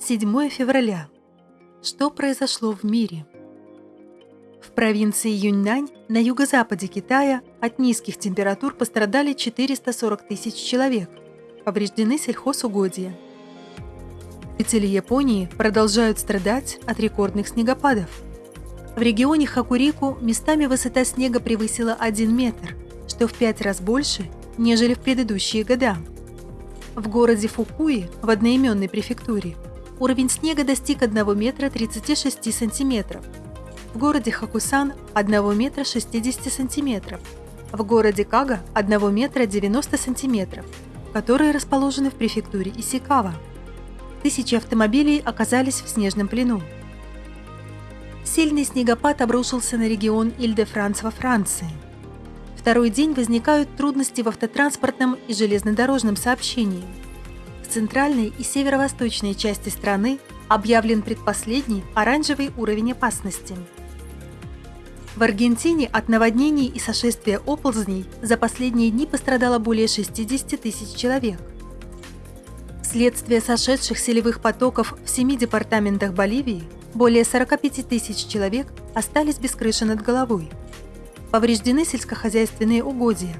7 февраля. Что произошло в мире? В провинции Юньнань на юго-западе Китая от низких температур пострадали 440 тысяч человек. Повреждены сельхозугодья. Жители Японии продолжают страдать от рекордных снегопадов. В регионе Хакурику местами высота снега превысила 1 метр, что в 5 раз больше, нежели в предыдущие года. В городе Фукуи, в одноименной префектуре, уровень снега достиг 1 метра 36 сантиметров. В городе Хакусан – 1 метра 60 сантиметров. В городе Кага – 1 метра 90 сантиметров, которые расположены в префектуре Исикава. Тысячи автомобилей оказались в снежном плену. Сильный снегопад обрушился на регион Иль-де-Франс во Франции. Второй день возникают трудности в автотранспортном и железнодорожном сообщении – центральной и северо-восточной части страны объявлен предпоследний оранжевый уровень опасности. В Аргентине от наводнений и сошествия оползней за последние дни пострадало более 60 тысяч человек. Вследствие сошедших селевых потоков в семи департаментах Боливии более 45 тысяч человек остались без крыши над головой. Повреждены сельскохозяйственные угодья,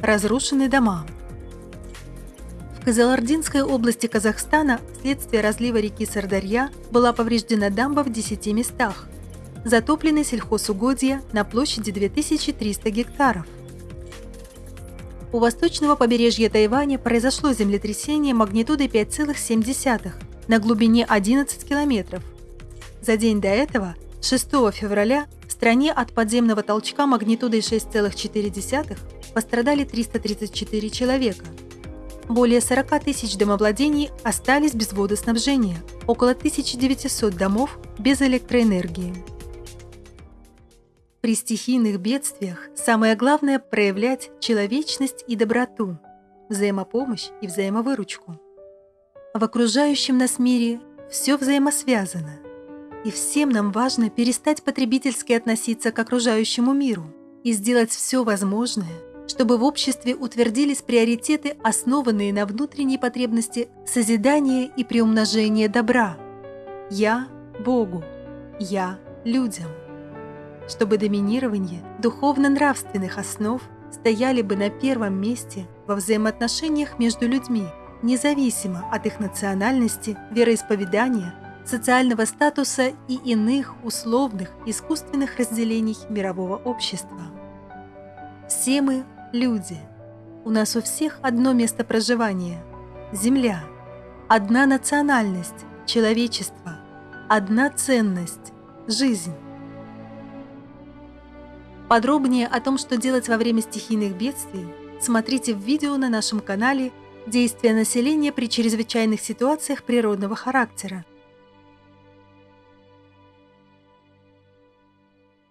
разрушены дома. В Казалардинской области Казахстана вследствие разлива реки Сардарья была повреждена дамба в 10 местах. Затоплены сельхозугодья на площади 2300 гектаров. У восточного побережья Тайваня произошло землетрясение магнитудой 5,7 на глубине 11 километров. За день до этого, 6 февраля, в стране от подземного толчка магнитудой 6,4 пострадали 334 человека – более 40 тысяч домовладений остались без водоснабжения, около 1900 домов без электроэнергии. При стихийных бедствиях самое главное – проявлять человечность и доброту, взаимопомощь и взаимовыручку. В окружающем нас мире все взаимосвязано, и всем нам важно перестать потребительски относиться к окружающему миру и сделать все возможное – чтобы в обществе утвердились приоритеты, основанные на внутренней потребности созидания и приумножения добра. «Я – Богу», «Я – людям». Чтобы доминирование духовно-нравственных основ стояли бы на первом месте во взаимоотношениях между людьми, независимо от их национальности, вероисповедания, социального статуса и иных условных искусственных разделений мирового общества. Все мы люди. У нас у всех одно место проживания – Земля. Одна национальность – человечество. Одна ценность – жизнь. Подробнее о том, что делать во время стихийных бедствий, смотрите в видео на нашем канале «Действия населения при чрезвычайных ситуациях природного характера»,